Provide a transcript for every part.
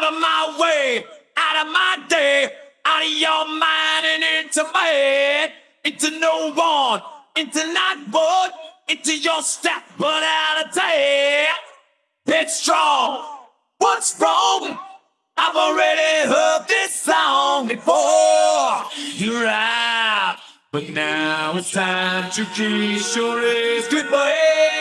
Out of my way, out of my day, out of your mind and into my head, into no one, into not one, into your step, but out of day. It's strong. What's wrong? I've already heard this song before. You're but now it's time to kiss your ass goodbye.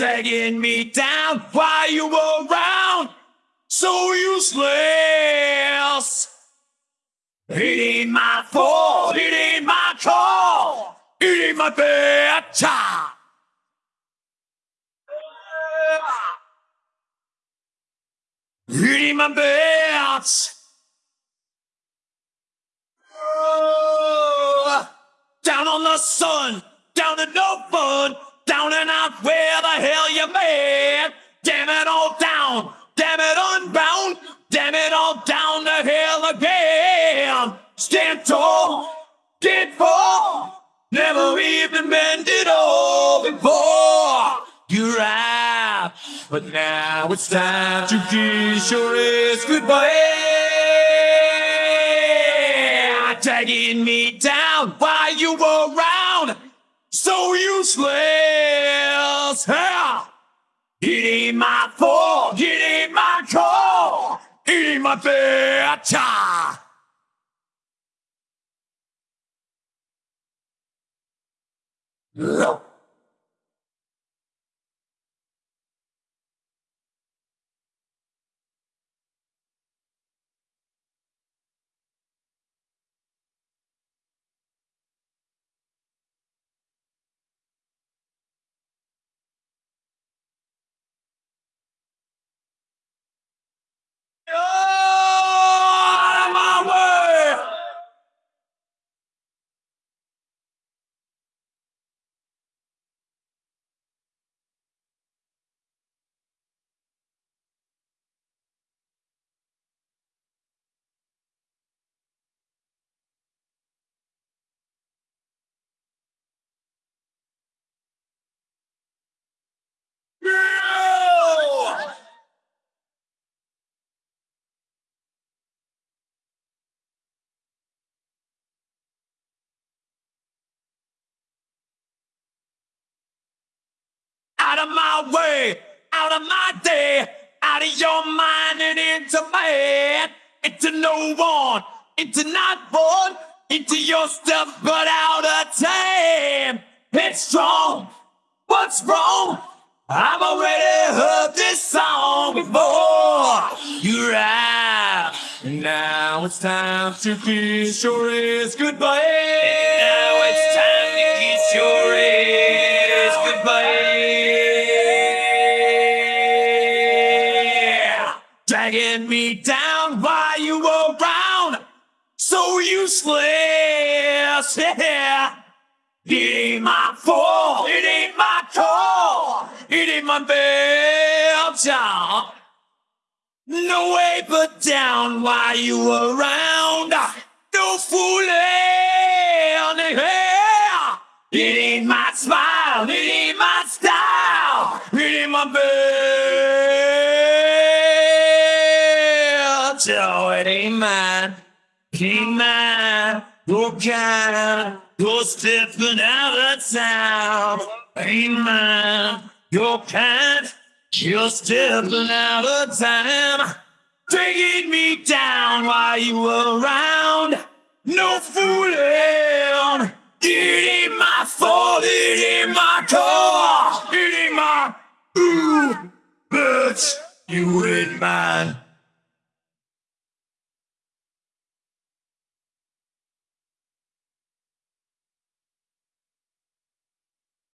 Tagging me down while you were around, so useless. It ain't my fault, it ain't my call, it ain't my bad time. It my down on the sun, down to no fun, down and out where the hell you been? Damn it all down, damn it unbound, damn it all down to hell again. Stand tall, did fall, never even been it all before. You're but now it's time to kiss your ass goodbye. Tagging me down while you were around, so useless. My bad time. Out of my way, out of my day, out of your mind and into head, into no one, into not one, into your stuff, but out of time. It's strong. What's wrong? I've already heard this song before. You're out. Now it's time to kiss your ass goodbye. And now it's Dragging me down while you were around. So useless. Yeah. It ain't my fault. It ain't my call. It ain't my job. No way but down while you were around. No fooling. Yeah. It ain't my smile. It ain't my style. It ain't my bad. Ain't mine. Your kind. You're stepping out of town. Mine. Your kind. You're stepping out of time. Taking me down while you were around. No fooling. It ain't my fault. It ain't my call. It ain't my ooh, but you ain't mine.